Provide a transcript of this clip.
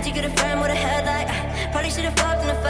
Had you get a friend with a headlight? Uh, probably should've fucked in the fight.